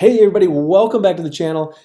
Hey everybody, welcome back to the channel.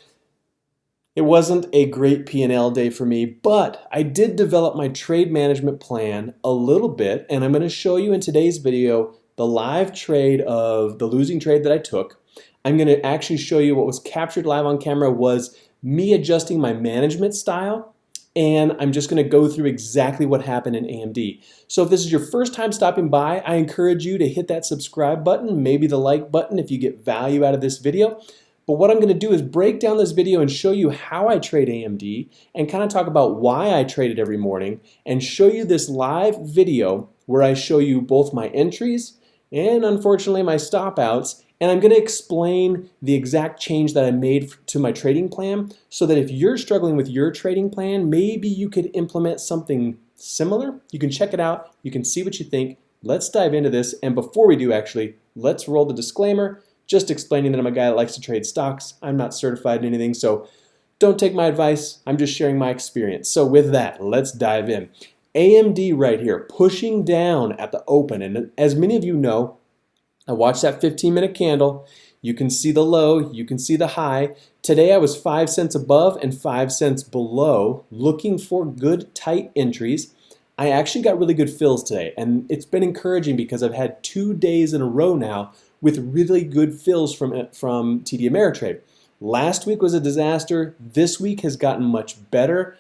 It wasn't a great P&L day for me, but I did develop my trade management plan a little bit, and I'm gonna show you in today's video the live trade of the losing trade that I took. I'm gonna actually show you what was captured live on camera was me adjusting my management style and I'm just gonna go through exactly what happened in AMD. So if this is your first time stopping by, I encourage you to hit that subscribe button, maybe the like button if you get value out of this video. But what I'm gonna do is break down this video and show you how I trade AMD and kind of talk about why I trade it every morning and show you this live video where I show you both my entries and unfortunately my stop outs and I'm going to explain the exact change that I made to my trading plan so that if you're struggling with your trading plan, maybe you could implement something similar. You can check it out. You can see what you think. Let's dive into this. And before we do actually, let's roll the disclaimer, just explaining that I'm a guy that likes to trade stocks. I'm not certified in anything, so don't take my advice. I'm just sharing my experience. So with that, let's dive in. AMD right here, pushing down at the open. And as many of you know, I watched that 15 minute candle. You can see the low, you can see the high. Today I was 5 cents above and 5 cents below, looking for good tight entries. I actually got really good fills today, and it's been encouraging because I've had two days in a row now with really good fills from, from TD Ameritrade. Last week was a disaster. This week has gotten much better.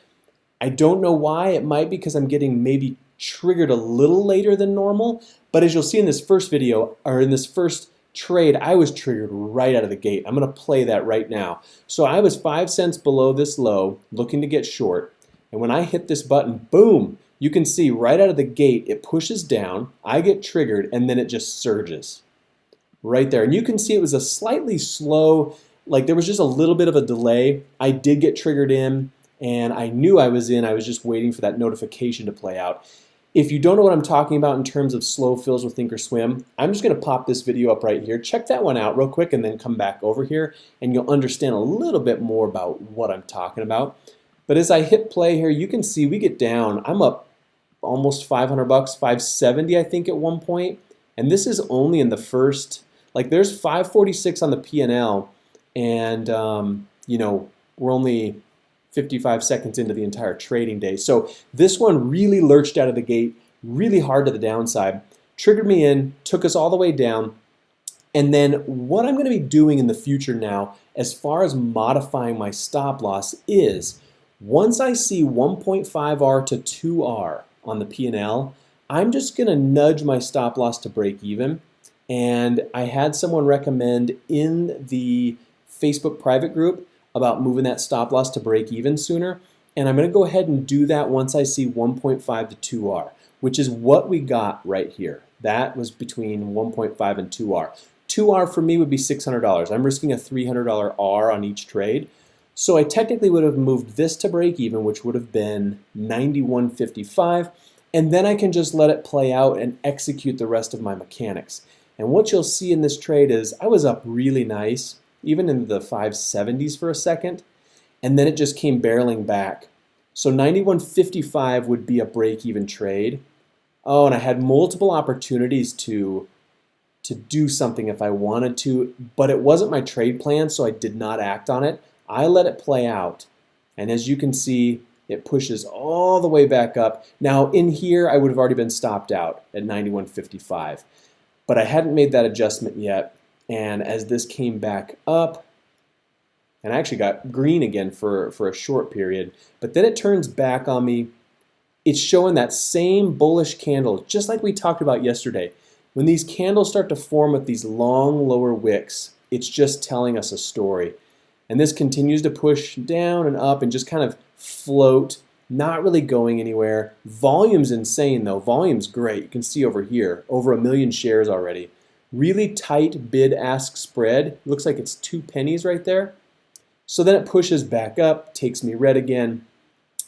I don't know why. It might be because I'm getting maybe triggered a little later than normal, but as you'll see in this first video, or in this first trade, I was triggered right out of the gate. I'm gonna play that right now. So I was five cents below this low, looking to get short, and when I hit this button, boom, you can see right out of the gate, it pushes down, I get triggered, and then it just surges right there. And you can see it was a slightly slow, like there was just a little bit of a delay. I did get triggered in, and I knew I was in. I was just waiting for that notification to play out. If you don't know what I'm talking about in terms of slow fills with Thinkorswim, I'm just going to pop this video up right here. Check that one out real quick and then come back over here and you'll understand a little bit more about what I'm talking about. But as I hit play here, you can see we get down. I'm up almost 500 bucks, 570 I think at one point. And this is only in the first, like there's 546 on the P&L and um, you know, we're only 55 seconds into the entire trading day. So this one really lurched out of the gate, really hard to the downside, triggered me in, took us all the way down. And then what I'm going to be doing in the future now, as far as modifying my stop loss is, once I see 1.5R to 2R on the P&L, I'm just going to nudge my stop loss to break even. And I had someone recommend in the Facebook private group about moving that stop loss to break even sooner. And I'm going to go ahead and do that once I see 1.5 to 2R, which is what we got right here. That was between 1.5 and 2R. 2R for me would be $600. I'm risking a $300 R on each trade. So I technically would have moved this to break even, which would have been 91.55, and then I can just let it play out and execute the rest of my mechanics. And what you'll see in this trade is I was up really nice even in the 570s for a second, and then it just came barreling back. So 91.55 would be a break-even trade. Oh, and I had multiple opportunities to to do something if I wanted to, but it wasn't my trade plan, so I did not act on it. I let it play out. And as you can see, it pushes all the way back up. Now in here, I would have already been stopped out at 91.55, but I hadn't made that adjustment yet. And as this came back up, and I actually got green again for, for a short period, but then it turns back on me. It's showing that same bullish candle, just like we talked about yesterday. When these candles start to form with these long lower wicks, it's just telling us a story. And this continues to push down and up and just kind of float, not really going anywhere. Volume's insane though. Volume's great. You can see over here, over a million shares already. Really tight bid-ask spread. Looks like it's two pennies right there. So then it pushes back up, takes me red again,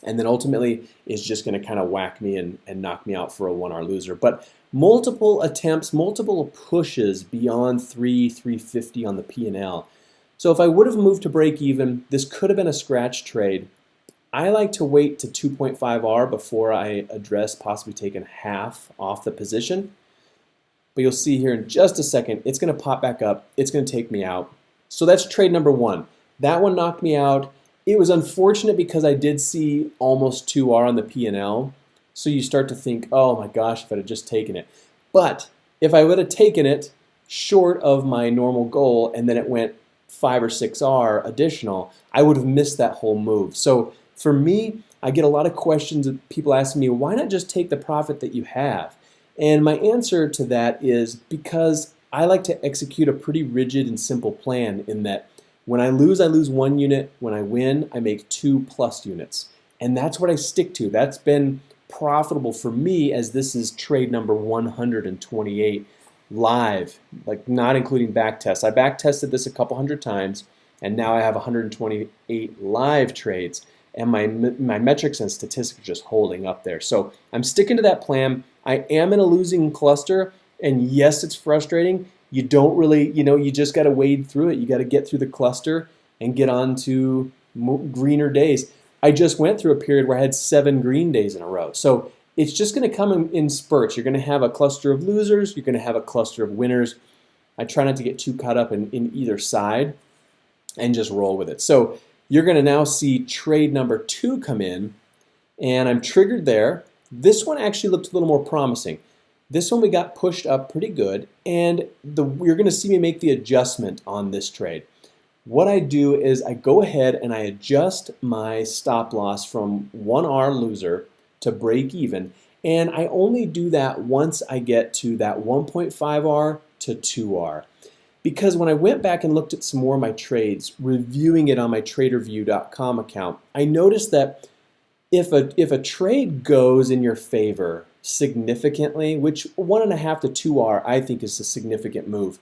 and then ultimately is just going to kind of whack me and, and knock me out for a one-hour loser. But multiple attempts, multiple pushes beyond 3, 350 on the P&L. So if I would have moved to break even, this could have been a scratch trade. I like to wait to 2.5R before I address possibly taking half off the position. But you'll see here in just a second, it's going to pop back up. It's going to take me out. So that's trade number one. That one knocked me out. It was unfortunate because I did see almost 2R on the P&L. So you start to think, oh my gosh, if I'd have just taken it. But if I would have taken it short of my normal goal and then it went 5 or 6R additional, I would have missed that whole move. So for me, I get a lot of questions of people asking me, why not just take the profit that you have? And my answer to that is because I like to execute a pretty rigid and simple plan in that when I lose, I lose one unit. When I win, I make two plus units. And that's what I stick to. That's been profitable for me as this is trade number 128 live, like not including back tests. I back tested this a couple hundred times and now I have 128 live trades and my, my metrics and statistics are just holding up there. So I'm sticking to that plan. I am in a losing cluster and yes, it's frustrating. You don't really, you know, you just got to wade through it. You got to get through the cluster and get on to greener days. I just went through a period where I had seven green days in a row. So it's just going to come in, in spurts. You're going to have a cluster of losers. You're going to have a cluster of winners. I try not to get too caught up in, in either side and just roll with it. So you're going to now see trade number two come in and I'm triggered there. This one actually looked a little more promising. This one we got pushed up pretty good and the, you're going to see me make the adjustment on this trade what I do is I go ahead and I adjust my stop loss from 1R loser to break even and I only do that once I get to that 1.5R to 2R because when I went back and looked at some more of my trades reviewing it on my tradervue.com account I noticed that if a, if a trade goes in your favor significantly which one and a half to 2R I think is a significant move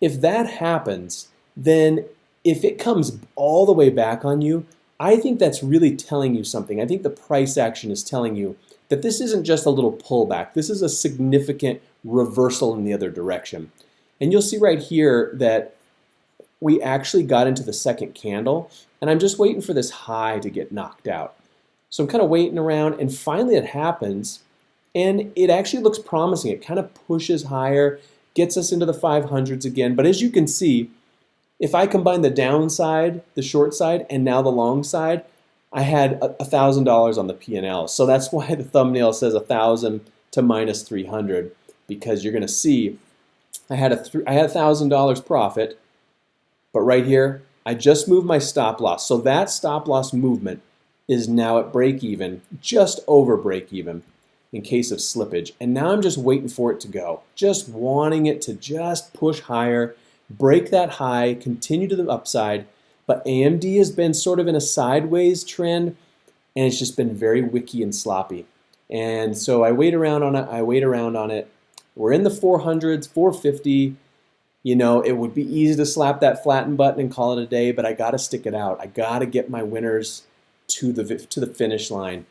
if that happens then if it comes all the way back on you, I think that's really telling you something. I think the price action is telling you that this isn't just a little pullback. This is a significant reversal in the other direction. And you'll see right here that we actually got into the second candle and I'm just waiting for this high to get knocked out. So I'm kind of waiting around and finally it happens and it actually looks promising. It kind of pushes higher, gets us into the 500s again. But as you can see, if I combine the downside, the short side, and now the long side, I had a thousand dollars on the P&L. So that's why the thumbnail says a thousand to minus 300 because you're going to see I had a I had thousand dollars profit, but right here I just moved my stop loss. So that stop loss movement is now at break even, just over break even in case of slippage. And now I'm just waiting for it to go, just wanting it to just push higher break that high, continue to the upside, but AMD has been sort of in a sideways trend and it's just been very wicky and sloppy. And so I wait around on it, I wait around on it. We're in the 400s, 450. You know, it would be easy to slap that flatten button and call it a day, but I got to stick it out. I got to get my winners to the to the finish line.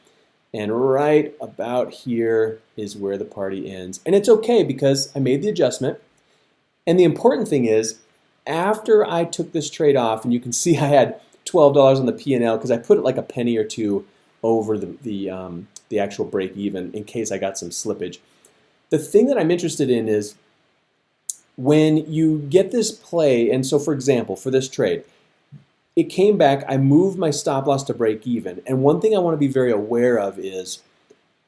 And right about here is where the party ends. And it's okay because I made the adjustment. And the important thing is, after I took this trade off, and you can see I had $12 on the P&L because I put it like a penny or two over the, the, um, the actual break even in case I got some slippage. The thing that I'm interested in is when you get this play, and so for example, for this trade, it came back, I moved my stop loss to break even. And one thing I want to be very aware of is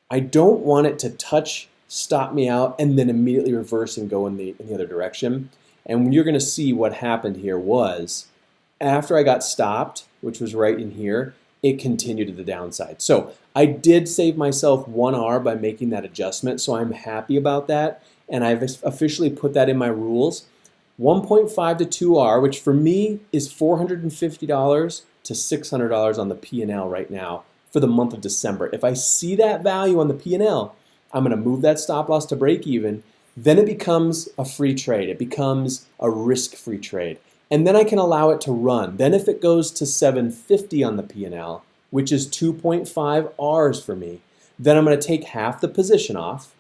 I don't want it to touch stop me out, and then immediately reverse and go in the, in the other direction. And you're going to see what happened here was after I got stopped, which was right in here, it continued to the downside. So I did save myself one R by making that adjustment, so I'm happy about that. And I've officially put that in my rules. 1.5 to 2R, which for me is $450 to $600 on the P&L right now for the month of December. If I see that value on the P&L, I'm going to move that stop loss to break even. Then it becomes a free trade. It becomes a risk-free trade. And then I can allow it to run. Then if it goes to 750 on the P&L, which is 2.5 R's for me, then I'm going to take half the position off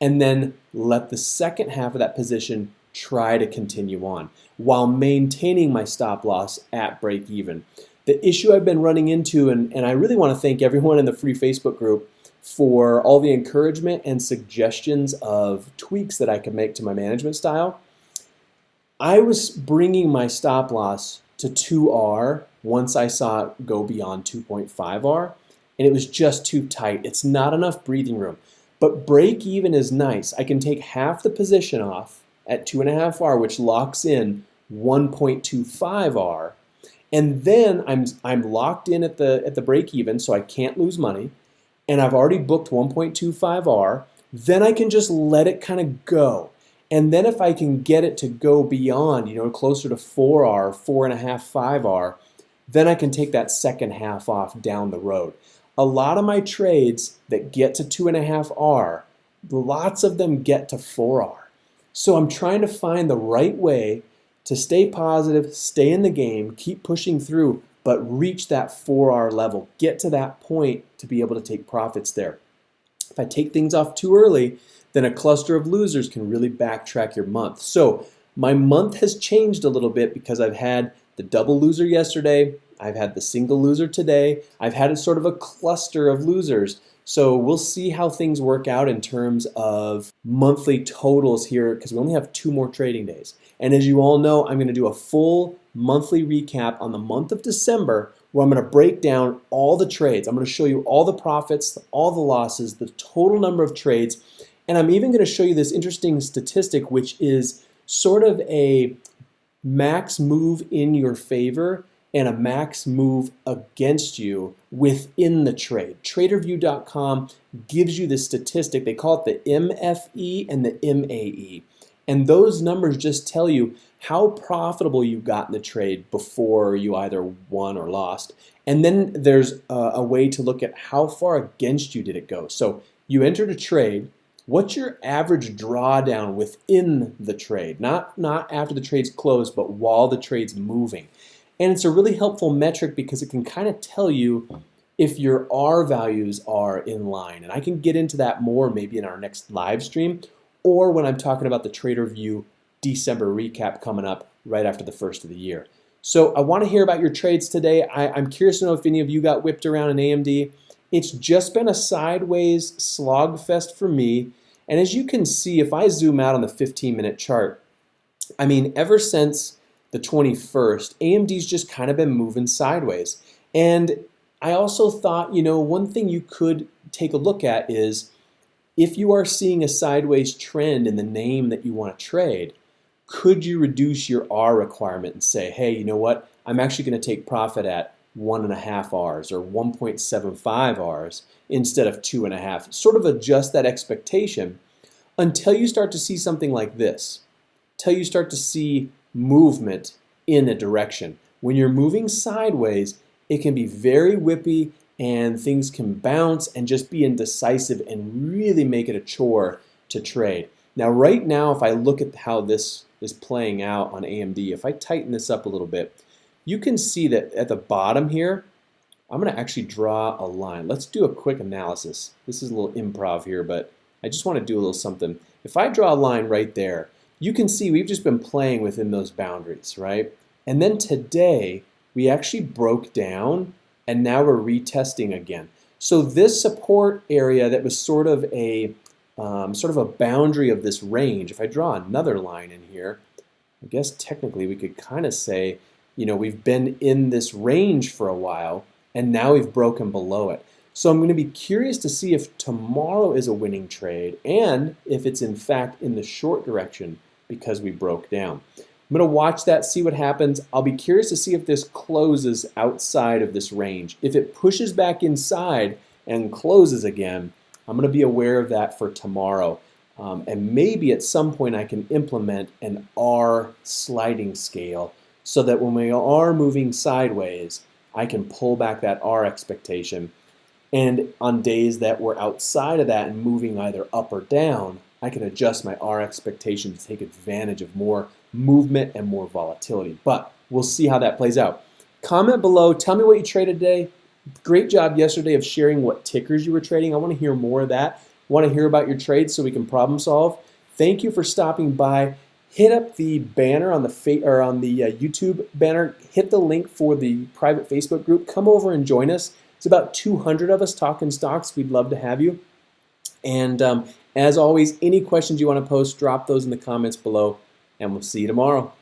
and then let the second half of that position try to continue on while maintaining my stop loss at break even. The issue I've been running into, and, and I really want to thank everyone in the free Facebook group for all the encouragement and suggestions of tweaks that I can make to my management style. I was bringing my stop loss to 2R once I saw it go beyond 2.5R, and it was just too tight. It's not enough breathing room. But break even is nice. I can take half the position off at 2.5R, which locks in 1.25R, and then I'm, I'm locked in at the, at the break even, so I can't lose money, and I've already booked 1.25R, then I can just let it kind of go. And then if I can get it to go beyond, you know, closer to 4R, 4.5, 5R, then I can take that second half off down the road. A lot of my trades that get to 2.5R, lots of them get to 4R. So I'm trying to find the right way to stay positive, stay in the game, keep pushing through, but reach that 4R level. Get to that point to be able to take profits there. If I take things off too early, then a cluster of losers can really backtrack your month. So my month has changed a little bit because I've had the double loser yesterday, I've had the single loser today, I've had a sort of a cluster of losers. So we'll see how things work out in terms of monthly totals here because we only have two more trading days. And as you all know, I'm going to do a full monthly recap on the month of December where I'm going to break down all the trades. I'm going to show you all the profits, all the losses, the total number of trades, and I'm even going to show you this interesting statistic which is sort of a max move in your favor and a max move against you within the trade. Tradervue.com gives you this statistic. They call it the MFE and the MAE. And those numbers just tell you how profitable you got in the trade before you either won or lost. And then there's a, a way to look at how far against you did it go. So you entered a trade, what's your average drawdown within the trade? Not, not after the trade's closed, but while the trade's moving. And it's a really helpful metric because it can kind of tell you if your R values are in line. And I can get into that more maybe in our next live stream or when I'm talking about the Tradervue December recap coming up right after the first of the year. So I want to hear about your trades today. I, am curious to know if any of you got whipped around in AMD. It's just been a sideways slog fest for me. And as you can see, if I zoom out on the 15 minute chart, I mean, ever since the 21st, AMD's just kind of been moving sideways. And I also thought, you know, one thing you could take a look at is if you are seeing a sideways trend in the name that you want to trade, could you reduce your R requirement and say, hey, you know what? I'm actually going to take profit at one and a half R's or 1.75 R's instead of two and a half. Sort of adjust that expectation until you start to see something like this, until you start to see movement in a direction. When you're moving sideways, it can be very whippy and things can bounce and just be indecisive and really make it a chore to trade. Now right now if I look at how this is playing out on AMD, if I tighten this up a little bit, you can see that at the bottom here, I'm going to actually draw a line. Let's do a quick analysis. This is a little improv here, but I just want to do a little something. If I draw a line right there, you can see we've just been playing within those boundaries, right? And then today, we actually broke down and now we're retesting again. So this support area that was sort of a um, sort of a boundary of this range, if I draw another line in here, I guess technically we could kind of say, you know, we've been in this range for a while and now we've broken below it. So I'm going to be curious to see if tomorrow is a winning trade and if it's in fact in the short direction because we broke down. I'm going to watch that, see what happens. I'll be curious to see if this closes outside of this range. If it pushes back inside and closes again, I'm going to be aware of that for tomorrow. Um, and maybe at some point I can implement an R sliding scale so that when we are moving sideways, I can pull back that R expectation. And on days that we're outside of that and moving either up or down, I can adjust my R expectation to take advantage of more movement and more volatility. But we'll see how that plays out. Comment below. Tell me what you traded today. Great job yesterday of sharing what tickers you were trading. I want to hear more of that. Want to hear about your trades so we can problem solve. Thank you for stopping by. Hit up the banner on the or on the uh, YouTube banner. Hit the link for the private Facebook group. Come over and join us. It's about 200 of us talking stocks. We'd love to have you. And um, as always, any questions you want to post, drop those in the comments below, and we'll see you tomorrow.